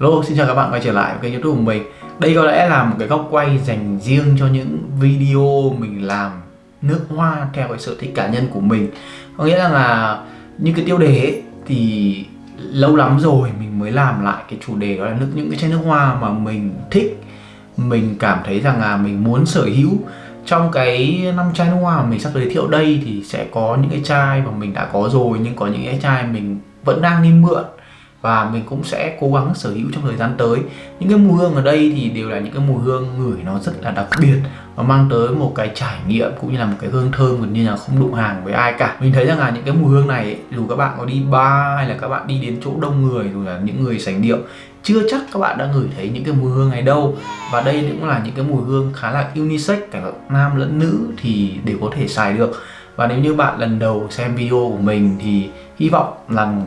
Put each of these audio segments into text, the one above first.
Hello, xin chào các bạn quay trở lại với kênh youtube của mình. Đây có lẽ là một cái góc quay dành riêng cho những video mình làm nước hoa theo cái sở thích cá nhân của mình. Có nghĩa là, là những cái tiêu đề ấy, thì lâu lắm rồi mình mới làm lại cái chủ đề đó là nước những cái chai nước hoa mà mình thích. Mình cảm thấy rằng là mình muốn sở hữu. Trong cái năm chai nước hoa mà mình sắp giới thiệu đây thì sẽ có những cái chai mà mình đã có rồi nhưng có những cái chai mình vẫn đang đi mượn và mình cũng sẽ cố gắng sở hữu trong thời gian tới. Những cái mùi hương ở đây thì đều là những cái mùi hương ngửi nó rất là đặc biệt. Và mang tới một cái trải nghiệm cũng như là một cái hương thơm gần như là không đụng hàng với ai cả. Mình thấy rằng là những cái mùi hương này, dù các bạn có đi bar hay là các bạn đi đến chỗ đông người rồi là những người sành điệu, chưa chắc các bạn đã ngửi thấy những cái mùi hương này đâu. Và đây cũng là những cái mùi hương khá là unisex, cả nam lẫn nữ thì đều có thể xài được. Và nếu như bạn lần đầu xem video của mình thì hy vọng rằng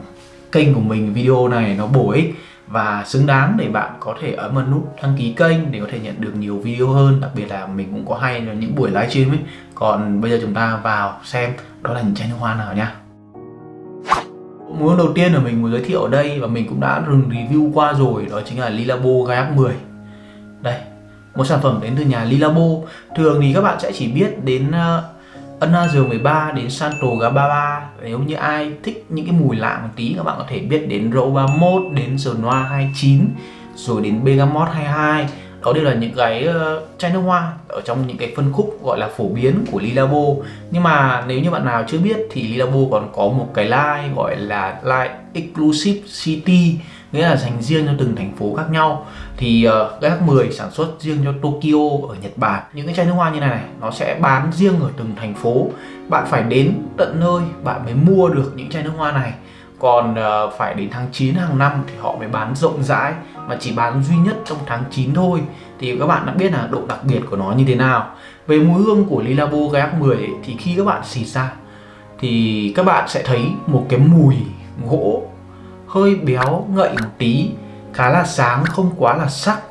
kênh của mình, video này nó bổ ích và xứng đáng để bạn có thể ấn vào nút đăng ký kênh để có thể nhận được nhiều video hơn. Đặc biệt là mình cũng có hay những buổi livestream ấy. Còn bây giờ chúng ta vào xem đó là những chai nước hoa nào nha. Mùi đầu tiên của mình muốn giới thiệu ở đây và mình cũng đã từng review qua rồi, đó chính là Lilabo Gaiac 10 đây, một sản phẩm đến từ nhà Lilabo. Thường thì các bạn sẽ chỉ biết đến ờ, uh, 13 đến Santo Gababa. Nếu như ai thích những cái mùi lạ một tí các bạn có thể biết đến Rose 31 đến Genoa 29 rồi đến Bergamot 22 đó đều là những cái ờ, chai nước hoa ở trong những cái phân khúc gọi là phổ biến của Lilabo. Nhưng mà nếu như bạn nào chưa biết thì Lilabo còn có một cái line gọi là line Exclusive City nghĩa là dành riêng cho từng thành phố khác nhau. Thì uh, GH 10 sản xuất riêng cho Tokyo ở Nhật Bản. Những cái chai nước hoa như này này nó sẽ bán riêng ở từng thành phố. Bạn phải đến tận nơi bạn mới mua được những chai nước hoa này. Còn uh, phải đến tháng 9 hàng năm thì họ mới bán rộng rãi mà chỉ bán duy nhất trong tháng 9 thôi. Thì các bạn đã biết là độ đặc biệt của nó như thế nào. Về mùi hương của Lilabo GH 10 ấy, thì khi các bạn xịt ra thì các bạn sẽ thấy một cái mùi gỗ hơi béo ngậy một tí khá là sáng không quá là sắc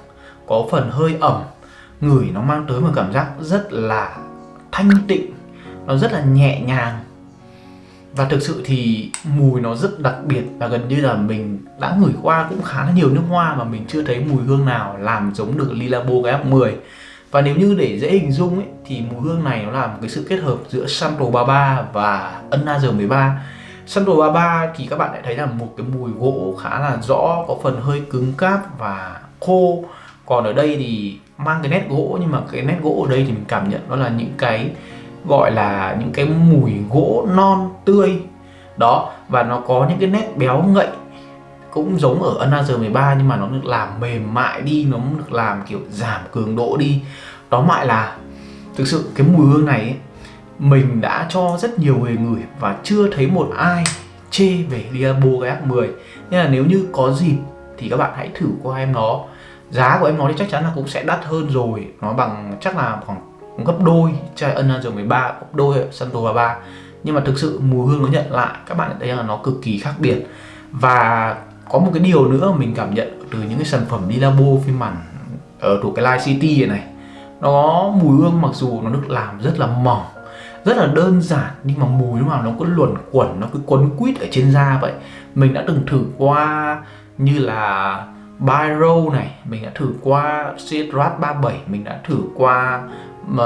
có phần hơi ẩm. Ngửi nó mang tới một cảm giác rất là thanh tịnh nó rất là nhẹ nhàng. Và thực sự thì mùi nó rất đặc biệt và gần như là mình đã ngửi qua cũng khá là nhiều nước hoa mà mình chưa thấy mùi hương nào làm giống được Lilabo cái 10 và nếu như để dễ hình dung ấy, thì mùi hương này nó là một cái sự kết hợp giữa Santo 33 và Another 13 Santo 33 thì các bạn lại thấy là một cái mùi gỗ khá là rõ có phần hơi cứng cáp và khô. Còn ở đây thì mang cái nét gỗ nhưng mà cái nét gỗ ở đây thì mình cảm nhận đó là những cái gọi là những cái mùi gỗ non tươi. Đó và nó có những cái nét béo ngậy cũng giống ở Another 13 nhưng mà nó được làm mềm mại đi nó được làm kiểu giảm cường độ đi. Đó mại là thực sự cái mùi hương này ấy, mình đã cho rất nhiều người ngửi và chưa thấy một ai chê về Diablo GX 10 nên là nếu như có dịp thì các bạn hãy thử qua em nó. Giá của em nó thì chắc chắn là cũng sẽ đắt hơn rồi. Nó bằng chắc là khoảng gấp đôi chai Another 13 gấp đôi Santo 33 nhưng mà thực sự mùi hương nó nhận lại, các bạn thấy là nó cực kỳ khác biệt. Và có một cái điều nữa mình cảm nhận từ những cái sản phẩm Dilabo phiên bản ở thuộc cái Light City này. Nó mùi hương mặc dù nó được làm rất là mỏng rất là đơn giản, nhưng mà mùi lúc nào nó cứ luẩn quẩn, nó cứ quấn quýt ở trên da vậy. Mình đã từng thử qua như là Biro này, mình đã thử qua Citrat 37 mình đã thử qua mà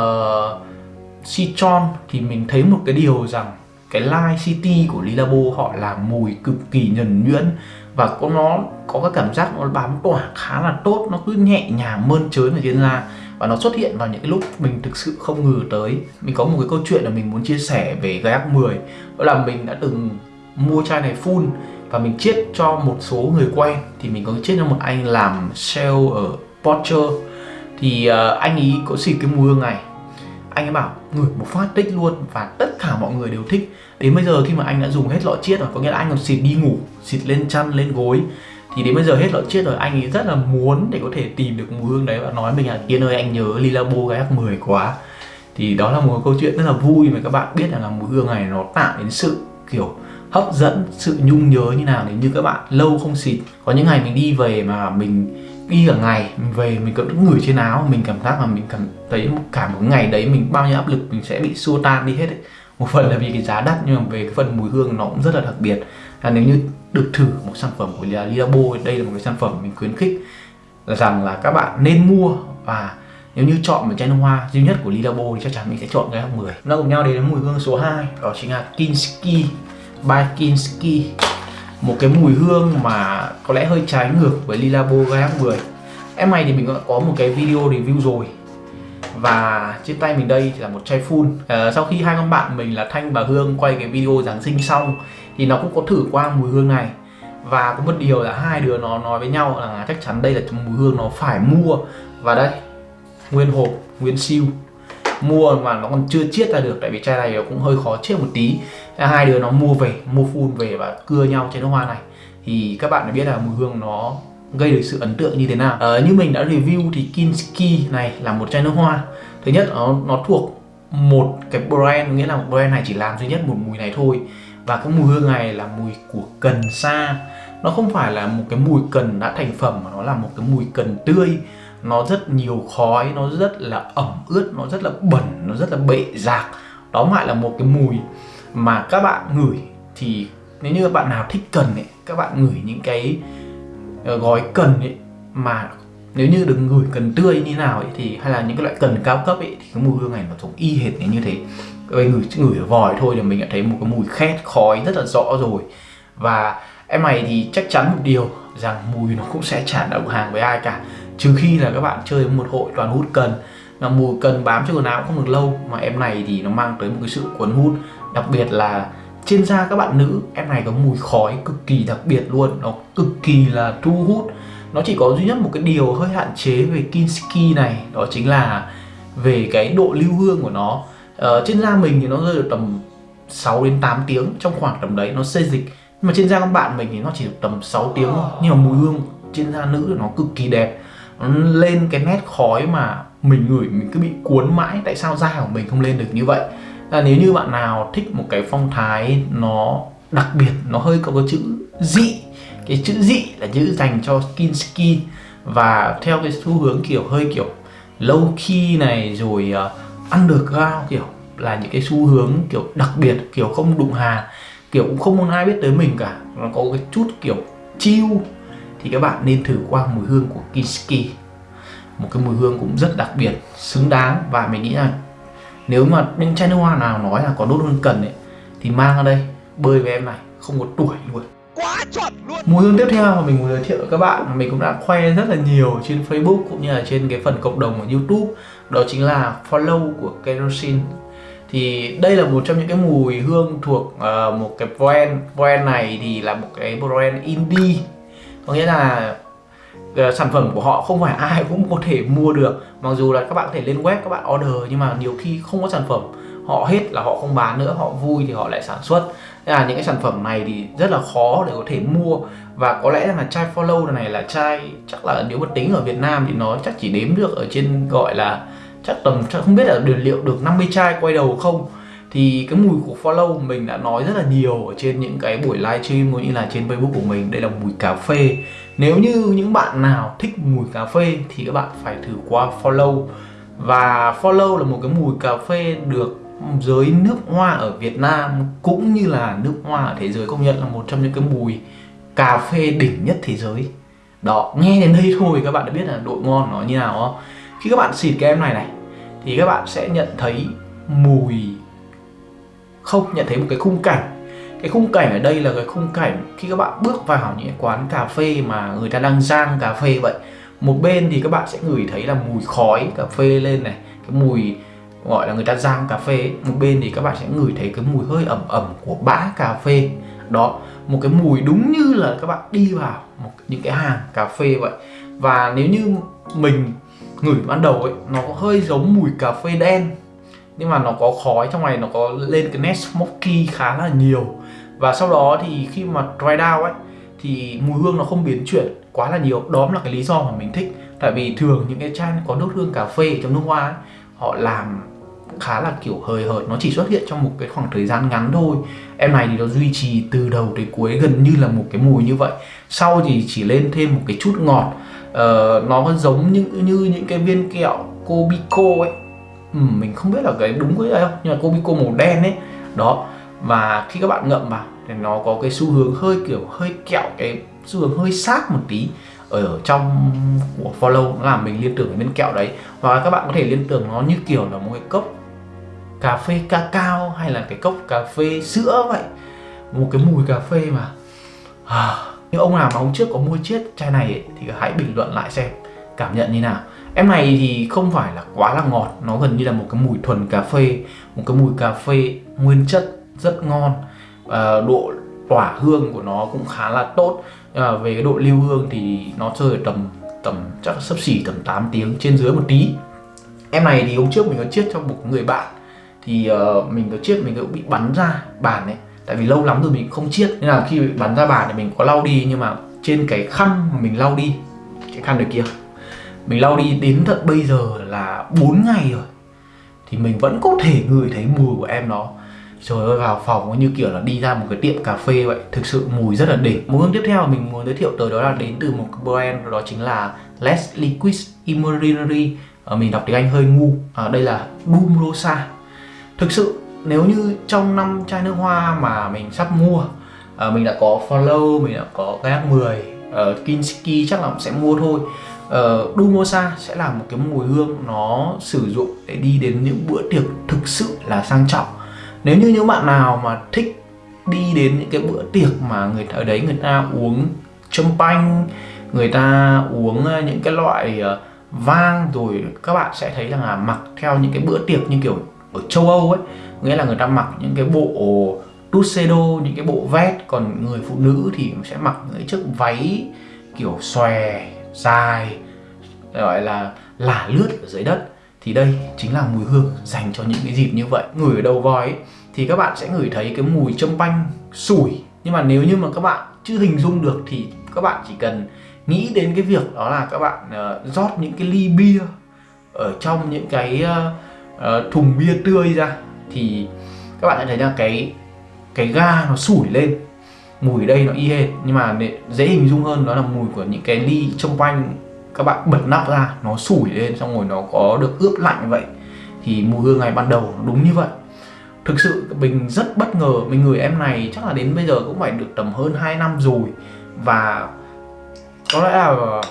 Citron. Thì mình thấy một cái điều rằng cái Light City của Lilabo họ làm mùi cực kỳ nhuần nhuyễn và có nó, có cái cảm giác nó bám tỏa khá là tốt, nó cứ nhẹ nhàng mơn trớn ở trên da và nó xuất hiện vào những cái lúc mình thực sự không ngờ tới. Mình có một cái câu chuyện là mình muốn chia sẻ về Gaiac 10 đó là mình đã từng mua chai này full và mình chiết cho một số người quen. Thì mình có chiết cho một anh làm sale ở Porsche. Thì uh, anh ấy có xịt cái mùi hương này. Anh ấy bảo ngửi một phát tích luôn và tất cả mọi người đều thích. Đến bây giờ khi mà anh đã dùng hết lọ chiết rồi có nghĩa là anh còn xịt đi ngủ xịt lên chăn lên gối thì đến bây giờ hết lọ chiết rồi, anh ấy rất là muốn để có thể tìm được mùi hương đấy và nói mình là Kiên ơi, anh nhớ Lilabo cái F10 quá thì đó là một câu chuyện rất là vui mà các bạn biết rằng là mùi hương này nó tạo đến sự, kiểu, hấp dẫn, sự nhung nhớ như nào nếu như các bạn lâu không xịt có những ngày mình đi về mà mình đi cả ngày, mình về mình vẫn ngửi trên áo, mình cảm giác là mình cảm thấy cả một ngày đấy mình bao nhiêu áp lực, mình sẽ bị xua tan đi hết ấy một phần là vì cái giá đắt, nhưng mà về cái phần mùi hương nó cũng rất là đặc biệt. Là nếu như được thử một sản phẩm của Lilabo đây là một cái sản phẩm mình khuyến khích là rằng là các bạn nên mua. Và nếu như chọn một chai nước hoa duy nhất của Lilabo thì chắc chắn mình sẽ chọn cái hạng 10 nó cùng nhau đến mùi hương số 2 đó chính là Kinski, by Kinski. Một cái mùi hương mà có lẽ hơi trái ngược với Lilabo gai hạng 10 em này thì mình đã có một cái video review rồi và trên tay mình đây là một chai full à, ờ, sau khi hai con bạn mình là Thanh và Hương quay cái video Giáng sinh xong thì nó cũng có thử qua mùi hương này. Và có một điều là hai đứa nó nói với nhau là chắc chắn đây là mùi hương nó phải mua. Và đây nguyên hộp nguyên siêu. Mua mà nó còn chưa chiết ra được tại vì chai này nó cũng hơi khó chiết một tí. Hai đứa nó mua về mua full về và cưa nhau trên nước hoa này. Thì các bạn đã biết là mùi hương nó gây được sự ấn tượng như thế nào? Ờ, như mình đã review thì Kinski này là một chai nước hoa. Thứ nhất nó nó thuộc một cái brand nghĩa là một brand này chỉ làm duy nhất một mùi này thôi. Và cái mùi hương này là mùi của cần sa. Nó không phải là một cái mùi cần đã thành phẩm mà nó là một cái mùi cần tươi. Nó rất nhiều khói nó rất là ẩm ướt nó rất là bẩn nó rất là bệ rạc. Đó lại là một cái mùi mà các bạn ngửi thì nếu như bạn nào thích cần ấy các bạn ngửi những cái Ờ, gói cần ấy, mà nếu như đừng gửi cần tươi như nào ấy, thì hay là những cái loại cần cao cấp ấy, thì cái mùi hương này nó giống y hệt như thế. Các bạn ngửi vòi thôi thì mình đã thấy một cái mùi khét, khói rất là rõ rồi. Và em này thì chắc chắn một điều rằng mùi nó cũng sẽ chả đồng hàng với ai cả. Trừ khi là các bạn chơi một hội toàn hút cần, mà mùi cần bám trên quần áo không được lâu, mà em này thì nó mang tới một cái sự cuốn hút, đặc biệt là trên da các bạn nữ em này có mùi khói cực kỳ đặc biệt luôn. Nó cực kỳ là thu hút. Nó chỉ có duy nhất một cái điều hơi hạn chế về Kinski này đó chính là về cái độ lưu hương của nó. Ờ, trên da mình thì nó rơi được tầm 6 đến 8 tiếng trong khoảng tầm đấy nó xê dịch. Nhưng mà trên da các bạn mình thì nó chỉ được tầm 6 tiếng thôi. Nhưng mà mùi hương trên da nữ nó cực kỳ đẹp. Nó lên cái nét khói mà mình ngửi mình cứ bị cuốn mãi. Tại sao da của mình không lên được như vậy? Là nếu như bạn nào thích một cái phong thái nó đặc biệt nó hơi có cái chữ dị cái chữ dị là chữ dành cho Kinski và theo cái xu hướng kiểu hơi kiểu low key này rồi uh, underground kiểu là những cái xu hướng kiểu đặc biệt kiểu không đụng hà kiểu cũng không muốn ai biết tới mình cả nó có cái chút kiểu chill thì các bạn nên thử qua mùi hương của Kinski. Một cái mùi hương cũng rất đặc biệt xứng đáng và mình nghĩ là nếu mà những chai nước hoa nào nói là có đốt hương cần ấy thì mang ra đây bơi với em này không có tuổi luôn. Quá chuẩn luôn. Mùi hương tiếp theo mà mình muốn giới thiệu với các bạn mình cũng đã khoe rất là nhiều trên Facebook cũng như là trên cái phần cộng đồng của YouTube đó chính là follow của kerosene. Thì đây là một trong những cái mùi hương thuộc uh, một cái brand brand này thì là một cái brand indie. Có nghĩa là Ờ, sản phẩm của họ không phải ai cũng có thể mua được. Mặc dù là các bạn có thể lên web, các bạn order, nhưng mà nhiều khi không có sản phẩm, họ hết là họ không bán nữa, họ vui thì họ lại sản xuất. Nên là những cái sản phẩm này thì rất là khó để có thể mua. Và có lẽ là chai follow này là chai chắc là nếu mà tính ở Việt Nam thì nó chắc chỉ đếm được ở trên gọi là chắc tầm, chắc không biết là được liệu được 50 chai quay đầu không. Thì cái mùi của follow mình đã nói rất là nhiều ở trên những cái buổi livestream cũng như là trên facebook của mình. Đây là mùi cà phê nếu như những bạn nào thích mùi cà phê thì các bạn phải thử qua follow. Và follow là một cái mùi cà phê được giới nước hoa ở Việt Nam cũng như là nước hoa ở thế giới công nhận là một trong những cái mùi cà phê đỉnh nhất thế giới. Đó, nghe đến đây thôi các bạn đã biết là độ ngon nó như nào không khi các bạn xịt cái em này này, thì các bạn sẽ nhận thấy mùi, không, nhận thấy một cái khung cảnh cái khung cảnh ở đây là cái khung cảnh khi các bạn bước vào những quán cà phê mà người ta đang rang cà phê vậy. Một bên thì các bạn sẽ ngửi thấy là mùi khói cà phê lên này, cái mùi gọi là người ta rang cà phê. Một bên thì các bạn sẽ ngửi thấy cái mùi hơi ẩm ẩm của bã cà phê. Đó, một cái mùi đúng như là các bạn đi vào một những cái hàng cà phê vậy. Và nếu như mình ngửi ban đầu ấy, nó có hơi giống mùi cà phê đen, nhưng mà nó có khói trong này, nó có lên cái nét smoky khá là nhiều và sau đó thì khi mà dry down ấy thì mùi hương nó không biến chuyển quá là nhiều. Đó là cái lý do mà mình thích. Tại vì thường những cái chai có nốt hương cà phê trong nước hoa ấy, họ làm khá là kiểu hời hợt. Nó chỉ xuất hiện trong một cái khoảng thời gian ngắn thôi. Em này thì nó duy trì từ đầu tới cuối gần như là một cái mùi như vậy. Sau thì chỉ lên thêm một cái chút ngọt. Ờ, nó giống như, như những cái viên kẹo Cobico ấy. Ừ, mình không biết là cái đúng cái đấy không? Nhưng mà Cobico màu đen ấy. Đó và khi các bạn ngậm vào thì nó có cái xu hướng hơi kiểu hơi kẹo cái xu hướng hơi sát một tí ở trong của follow nó làm mình liên tưởng đến bên kẹo đấy. Hoặc là các bạn có thể liên tưởng nó như kiểu là một cái cốc cà phê cacao hay là cái cốc cà phê sữa vậy. Một cái mùi cà phê mà. À, nhưng ông nào mà hôm trước có mua chiếc chai này ấy, thì hãy bình luận lại xem cảm nhận như nào. Em này thì không phải là quá là ngọt nó gần như là một cái mùi thuần cà phê một cái mùi cà phê nguyên chất rất ngon. À, độ tỏa hương của nó cũng khá là tốt. À, về cái độ lưu hương thì nó rơi ở tầm tầm chắc sấp xỉ tầm 8 tiếng trên dưới một tí. Em này thì hôm trước mình có chiết cho một người bạn. Thì uh, mình có chiết mình cũng bị bắn ra bàn ấy. Tại vì lâu lắm rồi mình không chiết. Nên là khi bị bắn ra bàn thì mình có lau đi nhưng mà trên cái khăn mà mình lau đi cái khăn được kia mình lau đi đến tận bây giờ là 4 ngày rồi. Thì mình vẫn có thể ngửi thấy mùi của em nó trời ơi vào phòng như kiểu là đi ra một cái tiệm cà phê vậy. Thực sự mùi rất là đỉnh. Mùi hương tiếp theo mình muốn giới thiệu tới đó là đến từ một brand đó chính là Less Liquid Imaginary à, ờ, mình đọc tiếng Anh hơi ngu. À, đây là Doom Rosa. Thực sự nếu như trong năm chai nước hoa mà mình sắp mua à, mình đã có follow mình đã có cái 10 uh, Kinski chắc là sẽ mua thôi. Ờ, uh, Dumosa sẽ là một cái mùi hương nó sử dụng để đi đến những bữa tiệc thực sự là sang trọng nếu như những bạn nào mà thích đi đến những cái bữa tiệc mà người ở đấy người ta uống champagne người ta uống ờ, những cái loại ờ, vang rồi các bạn sẽ thấy rằng là mặc theo những cái bữa tiệc như kiểu ở châu Âu ấy, nghĩa là người ta mặc những cái bộ tuxedo, những cái bộ vest. Còn người phụ nữ thì sẽ mặc những chiếc váy kiểu xòe dài, gọi là lả lướt ở dưới đất thì đây chính là mùi hương dành cho những cái dịp như vậy. Ngửi ở đầu vòi ấy, thì các bạn sẽ ngửi thấy cái mùi châm panh sủi. Nhưng mà nếu như mà các bạn chưa hình dung được thì các bạn chỉ cần nghĩ đến cái việc đó là các bạn uh, rót những cái ly bia ở trong những cái uh, uh, thùng bia tươi ra thì các bạn sẽ thấy là cái cái ga nó sủi lên. Mùi ở đây nó y hệt nhưng mà dễ hình dung hơn đó là mùi của những cái ly trong quanh các bạn bật nắp ra, nó sủi lên xong rồi nó có được ướp lạnh vậy. Thì mùi hương ngày ban đầu đúng như vậy. Thực sự mình rất bất ngờ mình người em này, chắc là đến bây giờ cũng phải được tầm hơn 2 năm rồi. Và có lẽ là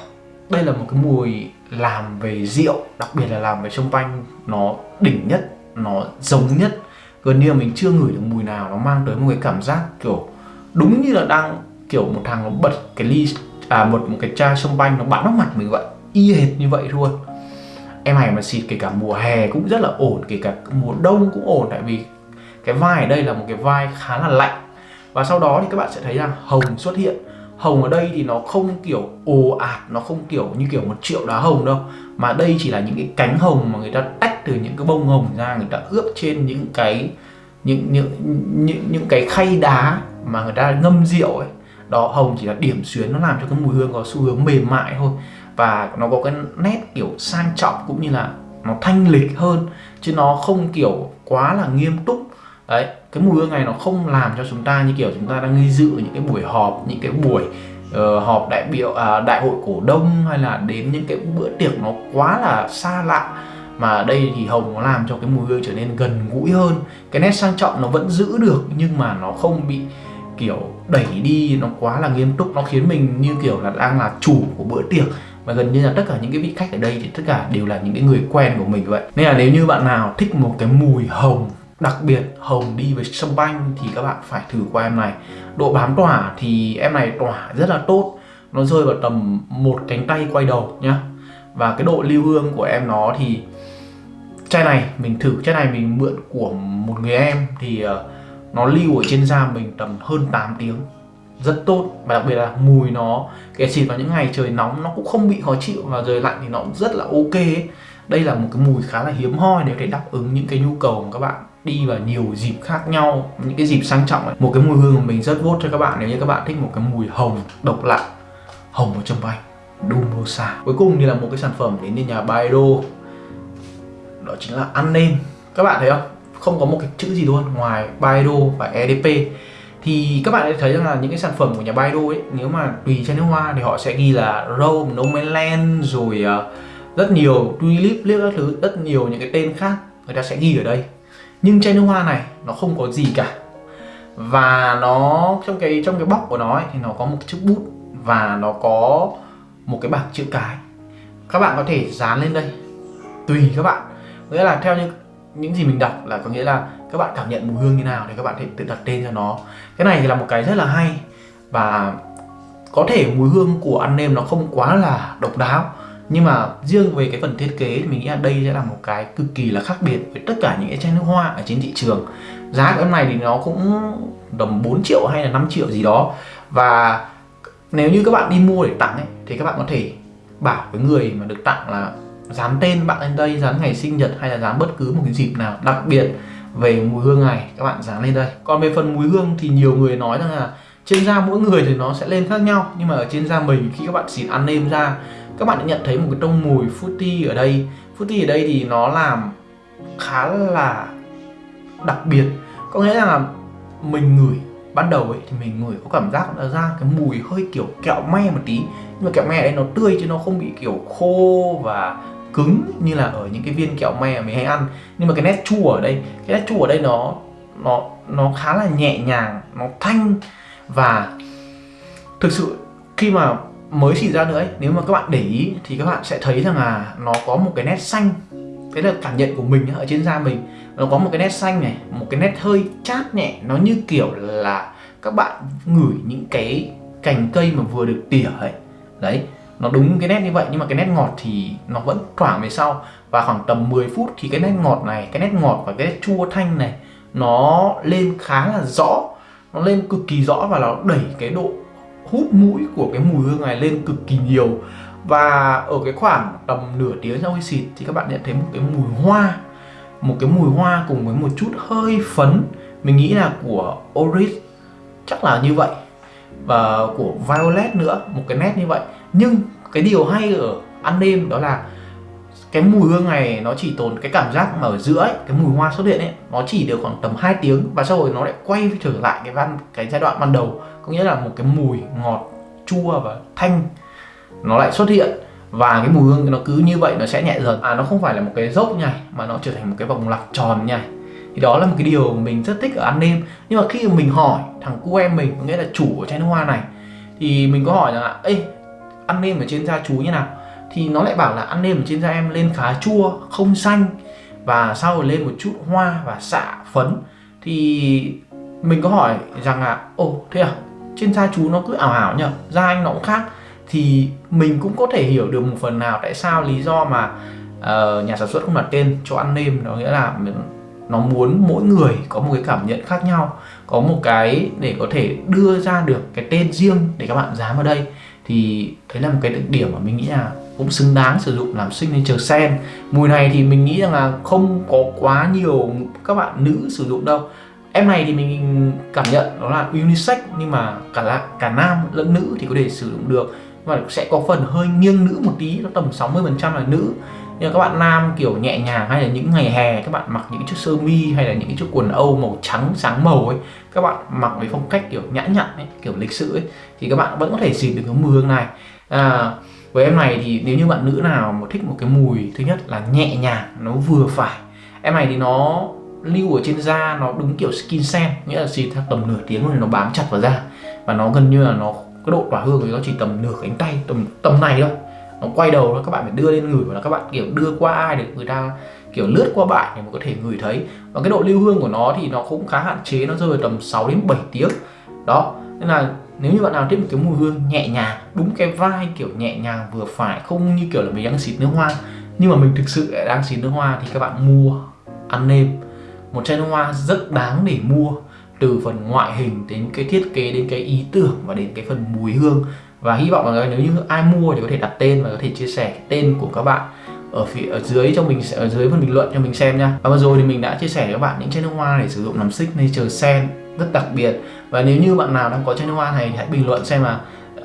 đây là một cái mùi làm về rượu, đặc biệt là làm về sông panh nó đỉnh nhất, nó giống nhất. Gần như là mình chưa ngửi được mùi nào nó mang tới một cái cảm giác kiểu đúng như là đang kiểu một thằng nó bật cái ly à một một cái chai sông banh nó bắn vào mặt mình vậy. Y hệt như vậy luôn. Em này mà xịt kể cả mùa hè cũng rất là ổn, kể cả mùa đông cũng ổn, tại vì cái vai ở đây là một cái vai khá là lạnh. Và sau đó thì các bạn sẽ thấy rằng hồng xuất hiện. Hồng ở đây thì nó không kiểu ồ ạt, nó không kiểu như kiểu một triệu đá hồng đâu. Mà đây chỉ là những cái cánh hồng mà người ta tách từ những cái bông hồng ra, người ta ướp trên những cái, những những những những cái khay đá mà người ta ngâm rượu ấy đó hồng chỉ là điểm xuyến nó làm cho cái mùi hương có xu hướng mềm mại thôi. Và nó có cái nét kiểu sang trọng cũng như là nó thanh lịch hơn chứ nó không kiểu quá là nghiêm túc. Đấy cái mùi hương này nó không làm cho chúng ta như kiểu chúng ta đang đi dự những cái buổi họp những cái buổi uh, họp đại biểu uh, đại hội cổ đông hay là đến những cái bữa tiệc nó quá là xa lạ. Mà đây thì hồng nó làm cho cái mùi hương trở nên gần gũi hơn. Cái nét sang trọng nó vẫn giữ được nhưng mà nó không bị kiểu đẩy đi nó quá là nghiêm túc nó khiến mình như kiểu là đang là chủ của bữa tiệc. Và gần như là tất cả những cái vị khách ở đây thì tất cả đều là những cái người quen của mình vậy. Nên là nếu như bạn nào thích một cái mùi hồng đặc biệt hồng đi với sâm banh thì các bạn phải thử qua em này. Độ bám tỏa thì em này tỏa rất là tốt. Nó rơi vào tầm một cánh tay quay đầu nhá. Và cái độ lưu hương của em nó thì chai này mình thử chai này mình mượn của một người em thì uh, nó lưu ở trên da mình tầm hơn 8 tiếng. Rất tốt, và đặc biệt là mùi nó kể xịt vào những ngày trời nóng nó cũng không bị khó chịu và trời lạnh thì nó cũng rất là ok đây là một cái mùi khá là hiếm hoi để có thể đáp ứng những cái nhu cầu của các bạn đi vào nhiều dịp khác nhau, những cái dịp sang trọng ấy. một cái mùi hương của mình rất vốt cho các bạn nếu như các bạn thích một cái mùi hồng độc lạ, hồng ở trong bay Dumosa. Cuối cùng thì là một cái sản phẩm đến từ nhà Baido đó chính là ăn nên các bạn thấy không? Không có một cái chữ gì luôn ngoài Baidu và EDP thì các bạn sẽ thấy rằng là những cái sản phẩm của nhà Baidu ấy nếu mà tùy trên nước hoa thì họ sẽ ghi là Rome, No Man Land rồi uh, rất nhiều Tulip, Lip các thứ rất nhiều những cái tên khác người ta sẽ ghi ở đây. Nhưng chai nước hoa này nó không có gì cả. Và nó trong cái trong cái bóc của nó ấy, thì nó có một chiếc bút và nó có một cái bảng chữ cái. Các bạn có thể dán lên đây tùy các bạn. Nghĩa là theo những những gì mình đọc là có nghĩa là các bạn cảm nhận mùi hương như nào thì các bạn thể tự đặt tên cho nó. Cái này thì là một cái rất là hay và có thể mùi hương của ăn nêm nó không quá là độc đáo. Nhưng mà riêng về cái phần thiết kế thì mình nghĩ là đây sẽ là một cái cực kỳ là khác biệt với tất cả những cái chai nước hoa ở trên thị trường. Giá của em này thì nó cũng tầm 4 triệu hay là 5 triệu gì đó. Và nếu như các bạn đi mua để tặng ấy, thì các bạn có thể bảo với người mà được tặng là dán tên bạn lên đây, dán ngày sinh nhật hay là dán bất cứ một cái dịp nào đặc biệt về mùi hương này, các bạn dán lên đây. Còn về phần mùi hương thì nhiều người nói rằng là trên da mỗi người thì nó sẽ lên khác nhau, nhưng mà ở trên da mình khi các bạn xịt ăn nêm ra các bạn đã nhận thấy một cái tông mùi fruity ở đây. Fruity ở đây thì nó làm khá là đặc biệt. Có nghĩa là mình ngửi, ban đầu ấy thì mình ngửi có cảm giác là ra cái mùi hơi kiểu kẹo me một tí, nhưng mà kẹo me ở đây nó tươi chứ nó không bị kiểu khô và cứng như là ở những cái viên kẹo me mình hay ăn. Nhưng mà cái nét chua ở đây cái nét chua ở đây nó nó nó khá là nhẹ nhàng nó thanh. Và thực sự khi mà mới xịt ra nữa ấy, nếu mà các bạn để ý thì các bạn sẽ thấy rằng là nó có một cái nét xanh. Đấy là cảm nhận của mình ở trên da mình. Nó có một cái nét xanh này một cái nét hơi chát nhẹ. Nó như kiểu là các bạn ngửi những cái cành cây mà vừa được tỉa ấy. Đấy nó đúng cái nét như vậy, nhưng mà cái nét ngọt thì nó vẫn thoảng về sau. Và khoảng tầm 10 phút thì cái nét ngọt này, cái nét ngọt và cái nét chua thanh này, nó lên khá là rõ. Nó lên cực kỳ rõ và nó đẩy cái độ hút mũi của cái mùi hương này lên cực kỳ nhiều. Và ở cái khoảng tầm nửa tiếng sau khi xịt thì các bạn nhận thấy một cái mùi hoa, một cái mùi hoa cùng với một chút hơi phấn. Mình nghĩ là của Oris chắc là như vậy. Và của Violet nữa, một cái nét như vậy. Nhưng cái điều hay ở ăn đêm đó là cái mùi hương này nó chỉ tồn cái cảm giác mà ở giữa ấy, cái mùi hoa xuất hiện ấy nó chỉ được khoảng tầm 2 tiếng và sau rồi nó lại quay trở lại cái văn cái giai đoạn ban đầu. Có nghĩa là một cái mùi ngọt chua và thanh nó lại xuất hiện. Và cái mùi hương nó cứ như vậy nó sẽ nhẹ dần. À nó không phải là một cái dốc nhảy mà nó trở thành một cái vòng lặp tròn nhảy thì đó là một cái điều mình rất thích ở ăn đêm. Nhưng mà khi mình hỏi thằng cu em mình nghĩa là chủ của chai nước hoa này thì mình có hỏi là ê ăn nêm ở trên da chú như nào. Thì nó lại bảo là ăn nêm ở trên da em lên khá chua không xanh và sau rồi lên một chút hoa và xạ phấn. Thì mình có hỏi rằng là ồ thế à? Trên da chú nó cứ ảo ảo nhở? Da anh nó cũng khác. Thì mình cũng có thể hiểu được một phần nào tại sao lý do mà uh, nhà sản xuất không đặt tên cho ăn nêm. Nó nghĩa là nó muốn mỗi người có một cái cảm nhận khác nhau có một cái để có thể đưa ra được cái tên riêng để các bạn dám vào đây thì đấy là một cái đặc điểm mà mình nghĩ là cũng xứng đáng sử dụng làm signature sen. Mùi này thì mình nghĩ rằng là không có quá nhiều các bạn nữ sử dụng đâu. Em này thì mình cảm nhận đó là unisex, nhưng mà cả là cả nam lẫn nữ thì có thể sử dụng được. Và sẽ có phần hơi nghiêng nữ một tí, nó tầm 60 phần trăm là nữ như các bạn nam kiểu nhẹ nhàng hay là những ngày hè các bạn mặc những chiếc sơ mi hay là những chiếc quần âu màu trắng sáng màu ấy các bạn mặc với phong cách kiểu nhã nhặn ấy kiểu lịch sự ấy thì các bạn vẫn có thể xịt được cái mùi hương này. À, với em này thì nếu như bạn nữ nào mà thích một cái mùi thứ nhất là nhẹ nhàng nó vừa phải. Em này thì nó lưu ở trên da nó đúng kiểu skin scent nghĩa là xịt tầm nửa tiếng rồi nó bám chặt vào da. Và nó gần như là nó cái độ tỏa hương thì nó chỉ tầm nửa cánh tay tầm tầm này thôi nó quay đầu các bạn phải đưa lên ngửi và là các bạn, kiểu, đưa qua ai được người ta, kiểu, lướt qua bạn để mà có thể ngửi thấy. Và cái độ lưu hương của nó thì nó cũng khá hạn chế, nó rơi vào tầm 6 đến 7 tiếng. Đó, nên là nếu như bạn nào thích một cái mùi hương nhẹ nhàng, đúng cái vai kiểu nhẹ nhàng, vừa phải, không như kiểu là mình đang xịt nước hoa, nhưng mà mình thực sự đang xịt nước hoa thì các bạn mua, ăn nêm. Một chai nước hoa rất đáng để mua, từ phần ngoại hình đến cái thiết kế, đến cái ý tưởng và đến cái phần mùi hương và hy vọng là nếu như ai mua thì có thể đặt tên và có thể chia sẻ tên của các bạn ở phía, ở dưới cho mình, ở dưới phần bình luận cho mình xem nha. Và vừa rồi thì mình đã chia sẻ với các bạn những chai nước hoa để sử dụng làm xích nature sen, rất đặc biệt. Và nếu như bạn nào đang có chai nước hoa này thì hãy bình luận xem là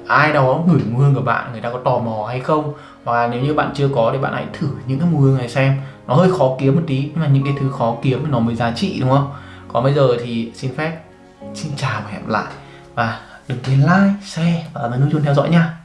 ai đó ngửi mùi hương của bạn, người ta có tò mò hay không. Và nếu như bạn chưa có thì bạn hãy thử những cái mùi hương này xem. Nó hơi khó kiếm một tí, nhưng mà những cái thứ khó kiếm nó mới giá trị, đúng không? Còn bây giờ thì xin phép, xin chào và hẹn lại. Và đừng quên like, share và ấn nút chuông theo dõi nha.